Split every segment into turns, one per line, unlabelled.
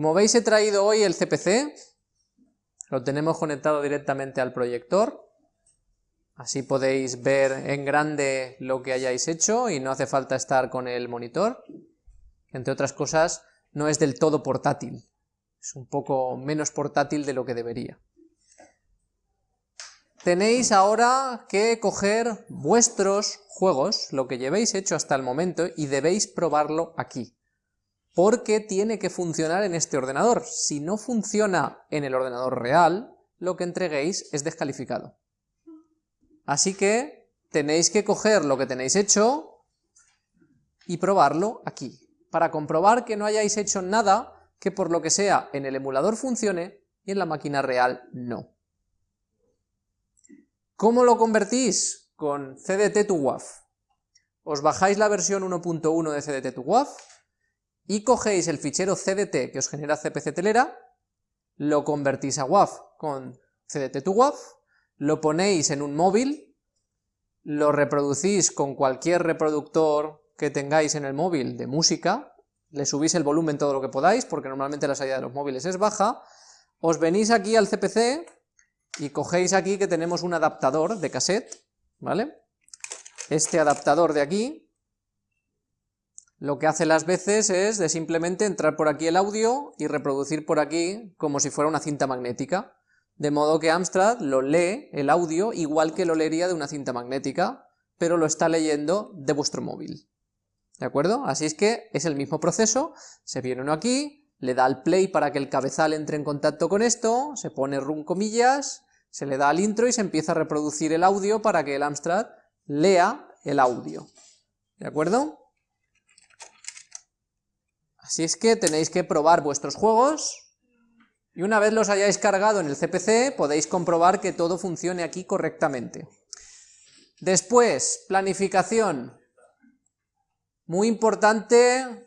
Como veis he traído hoy el CPC, lo tenemos conectado directamente al proyector, así podéis ver en grande lo que hayáis hecho y no hace falta estar con el monitor, entre otras cosas no es del todo portátil, es un poco menos portátil de lo que debería. Tenéis ahora que coger vuestros juegos, lo que llevéis hecho hasta el momento, y debéis probarlo aquí. Porque tiene que funcionar en este ordenador. Si no funciona en el ordenador real, lo que entreguéis es descalificado. Así que tenéis que coger lo que tenéis hecho y probarlo aquí, para comprobar que no hayáis hecho nada que por lo que sea en el emulador funcione y en la máquina real no. ¿Cómo lo convertís? Con CDT to WAV. Os bajáis la versión 1.1 de CDT to WAV y cogéis el fichero CDT que os genera CPC telera, lo convertís a WAV con CDT to WAV, lo ponéis en un móvil, lo reproducís con cualquier reproductor que tengáis en el móvil de música, le subís el volumen todo lo que podáis, porque normalmente la salida de los móviles es baja, os venís aquí al CPC, y cogéis aquí que tenemos un adaptador de cassette, ¿vale? Este adaptador de aquí, lo que hace las veces es de simplemente entrar por aquí el audio y reproducir por aquí como si fuera una cinta magnética, de modo que Amstrad lo lee, el audio, igual que lo leería de una cinta magnética, pero lo está leyendo de vuestro móvil. ¿De acuerdo? Así es que es el mismo proceso, se viene uno aquí, le da al play para que el cabezal entre en contacto con esto, se pone run comillas, se le da al intro y se empieza a reproducir el audio para que el Amstrad lea el audio. ¿De acuerdo? Así es que tenéis que probar vuestros juegos y una vez los hayáis cargado en el CPC podéis comprobar que todo funcione aquí correctamente. Después, planificación. Muy importante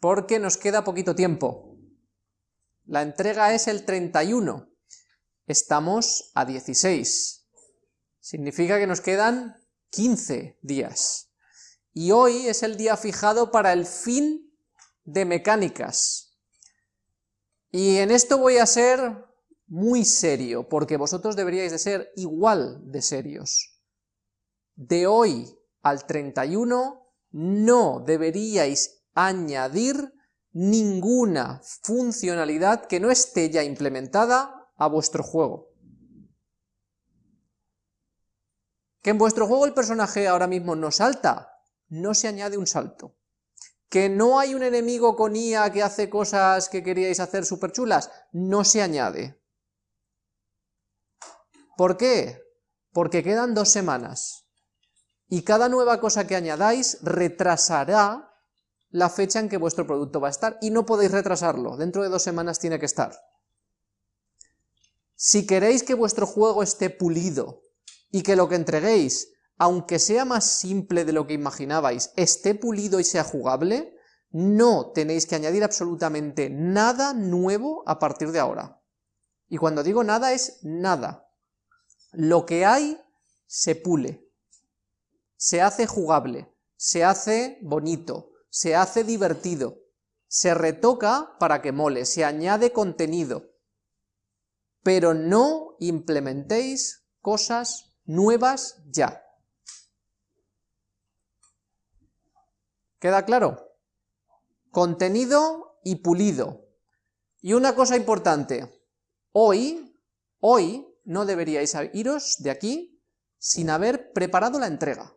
porque nos queda poquito tiempo. La entrega es el 31, estamos a 16, significa que nos quedan 15 días. Y hoy es el día fijado para el fin de mecánicas. Y en esto voy a ser muy serio, porque vosotros deberíais de ser igual de serios. De hoy al 31 no deberíais añadir ninguna funcionalidad que no esté ya implementada a vuestro juego. Que en vuestro juego el personaje ahora mismo no salta, no se añade un salto. Que no hay un enemigo con IA que hace cosas que queríais hacer súper chulas, no se añade. ¿Por qué? Porque quedan dos semanas. Y cada nueva cosa que añadáis retrasará la fecha en que vuestro producto va a estar y no podéis retrasarlo, dentro de dos semanas tiene que estar. Si queréis que vuestro juego esté pulido y que lo que entreguéis, aunque sea más simple de lo que imaginabais, esté pulido y sea jugable, no tenéis que añadir absolutamente nada nuevo a partir de ahora. Y cuando digo nada es nada. Lo que hay se pule, se hace jugable, se hace bonito, se hace divertido, se retoca para que mole, se añade contenido, pero no implementéis cosas nuevas ya. ¿Queda claro? Contenido y pulido. Y una cosa importante, hoy, hoy no deberíais iros de aquí sin haber preparado la entrega.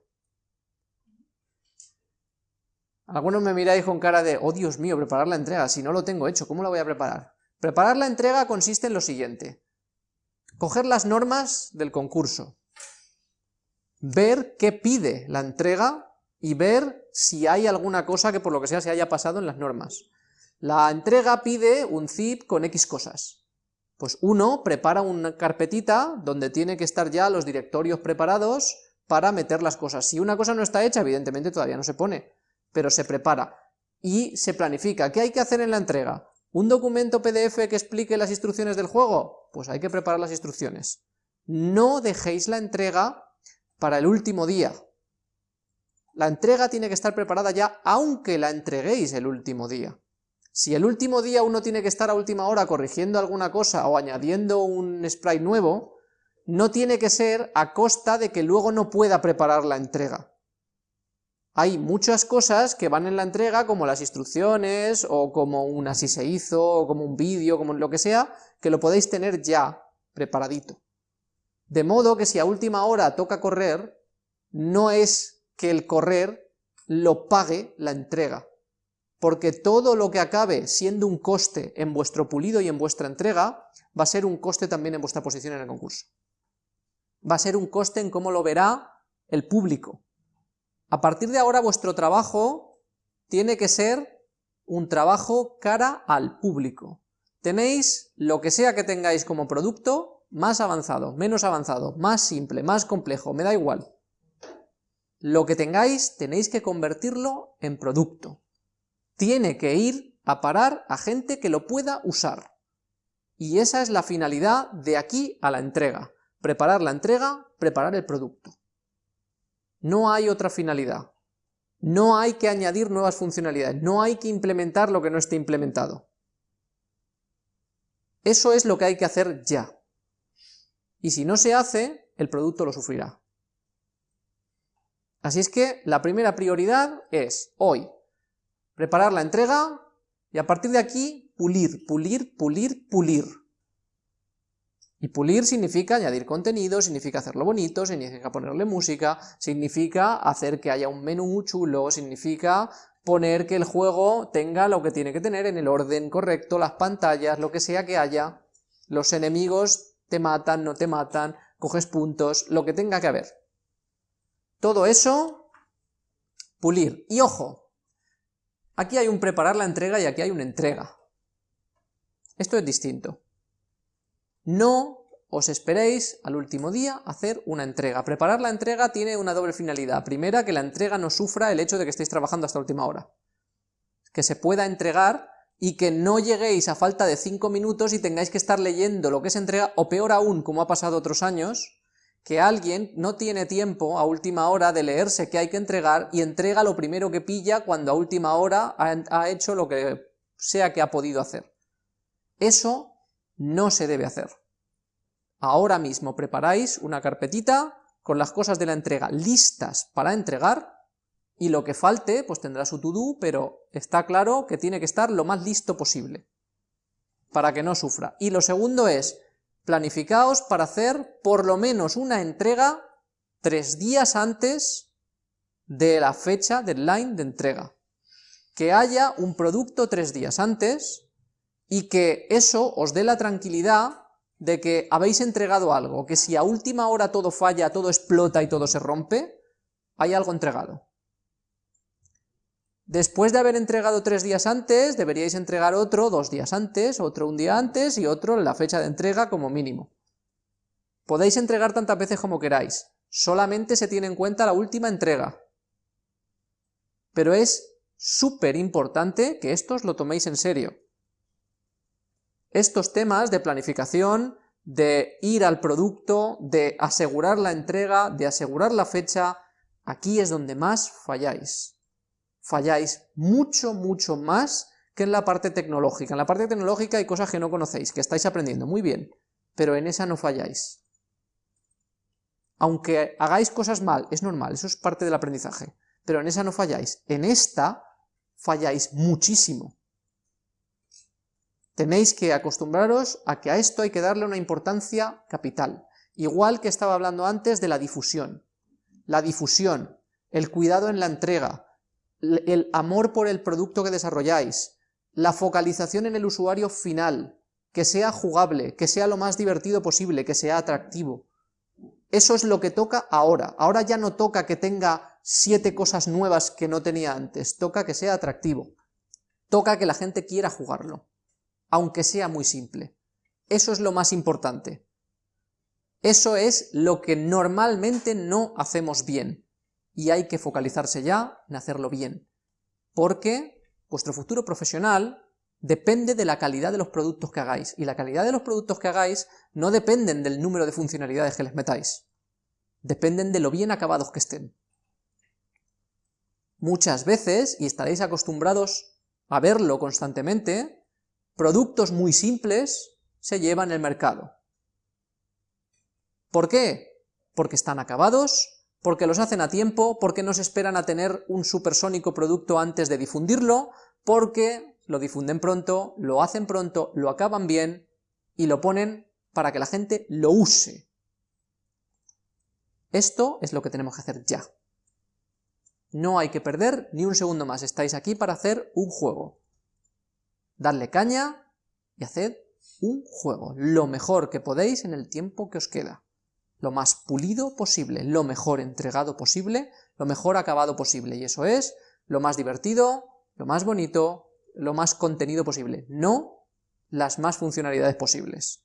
Algunos me miráis con cara de, oh Dios mío, preparar la entrega, si no lo tengo hecho, ¿cómo la voy a preparar? Preparar la entrega consiste en lo siguiente, coger las normas del concurso, ver qué pide la entrega y ver si hay alguna cosa que por lo que sea se haya pasado en las normas. La entrega pide un zip con X cosas. Pues uno prepara una carpetita donde tiene que estar ya los directorios preparados para meter las cosas. Si una cosa no está hecha, evidentemente todavía no se pone pero se prepara y se planifica. ¿Qué hay que hacer en la entrega? ¿Un documento PDF que explique las instrucciones del juego? Pues hay que preparar las instrucciones. No dejéis la entrega para el último día. La entrega tiene que estar preparada ya, aunque la entreguéis el último día. Si el último día uno tiene que estar a última hora corrigiendo alguna cosa o añadiendo un sprite nuevo, no tiene que ser a costa de que luego no pueda preparar la entrega. Hay muchas cosas que van en la entrega, como las instrucciones, o como un así se hizo, o como un vídeo, como lo que sea, que lo podéis tener ya preparadito. De modo que si a última hora toca correr, no es que el correr lo pague la entrega, porque todo lo que acabe siendo un coste en vuestro pulido y en vuestra entrega, va a ser un coste también en vuestra posición en el concurso. Va a ser un coste en cómo lo verá el público. A partir de ahora vuestro trabajo tiene que ser un trabajo cara al público. Tenéis lo que sea que tengáis como producto, más avanzado, menos avanzado, más simple, más complejo, me da igual. Lo que tengáis tenéis que convertirlo en producto tiene que ir a parar a gente que lo pueda usar. Y esa es la finalidad de aquí a la entrega. Preparar la entrega, preparar el producto. No hay otra finalidad. No hay que añadir nuevas funcionalidades, no hay que implementar lo que no esté implementado. Eso es lo que hay que hacer ya. Y si no se hace, el producto lo sufrirá. Así es que la primera prioridad es, hoy, preparar la entrega y a partir de aquí pulir, pulir, pulir, pulir. Y pulir significa añadir contenido, significa hacerlo bonito, significa ponerle música, significa hacer que haya un menú chulo, significa poner que el juego tenga lo que tiene que tener en el orden correcto, las pantallas, lo que sea que haya, los enemigos te matan, no te matan, coges puntos, lo que tenga que haber. Todo eso, pulir. Y ojo, Aquí hay un preparar la entrega y aquí hay una entrega. Esto es distinto. No os esperéis al último día hacer una entrega. Preparar la entrega tiene una doble finalidad. Primera, que la entrega no sufra el hecho de que estéis trabajando hasta última hora. Que se pueda entregar y que no lleguéis a falta de 5 minutos y tengáis que estar leyendo lo que se entrega, o peor aún, como ha pasado otros años, que alguien no tiene tiempo a última hora de leerse qué hay que entregar y entrega lo primero que pilla cuando a última hora ha, hecho lo que sea que ha podido hacer. Eso no se debe hacer. Ahora mismo preparáis una carpetita con las cosas de la entrega listas para entregar y lo que falte pues tendrá su to-do, pero está claro que tiene que estar lo más listo posible para que no sufra. Y lo segundo es, planificaos para hacer por lo menos una entrega tres días antes de la fecha deadline de entrega. Que haya un producto tres días antes y que eso os dé la tranquilidad de que habéis entregado algo, que si a última hora todo falla, todo explota y todo se rompe, hay algo entregado. Después de haber entregado tres días antes, deberíais entregar otro dos días antes, otro un día antes y otro en la fecha de entrega como mínimo. Podéis entregar tantas veces como queráis, solamente se tiene en cuenta la última entrega. Pero es súper importante que estos lo toméis en serio. Estos temas de planificación, de ir al producto, de asegurar la entrega, de asegurar la fecha, aquí es donde más falláis falláis mucho, mucho más que en la parte tecnológica. En la parte tecnológica hay cosas que no conocéis, que estáis aprendiendo muy bien, pero en esa no falláis. Aunque hagáis cosas mal, es normal, eso es parte del aprendizaje, pero en esa no falláis. En esta falláis muchísimo. Tenéis que acostumbraros a que a esto hay que darle una importancia capital, igual que estaba hablando antes de la difusión. La difusión, el cuidado en la entrega, el amor por el producto que desarrolláis, la focalización en el usuario final, que sea jugable, que sea lo más divertido posible, que sea atractivo. Eso es lo que toca ahora. Ahora ya no toca que tenga siete cosas nuevas que no tenía antes, toca que sea atractivo. Toca que la gente quiera jugarlo, aunque sea muy simple. Eso es lo más importante. Eso es lo que normalmente no hacemos bien y hay que focalizarse ya en hacerlo bien, porque vuestro futuro profesional depende de la calidad de los productos que hagáis, y la calidad de los productos que hagáis no dependen del número de funcionalidades que les metáis, dependen de lo bien acabados que estén. Muchas veces, y estaréis acostumbrados a verlo constantemente, productos muy simples se llevan el mercado. ¿Por qué? Porque están acabados, porque los hacen a tiempo, porque no se esperan a tener un supersónico producto antes de difundirlo, porque lo difunden pronto, lo hacen pronto, lo acaban bien y lo ponen para que la gente lo use. Esto es lo que tenemos que hacer ya. No hay que perder ni un segundo más, estáis aquí para hacer un juego. Dadle caña y haced un juego, lo mejor que podéis en el tiempo que os queda. Lo más pulido posible, lo mejor entregado posible, lo mejor acabado posible, y eso es lo más divertido, lo más bonito, lo más contenido posible, no las más funcionalidades posibles.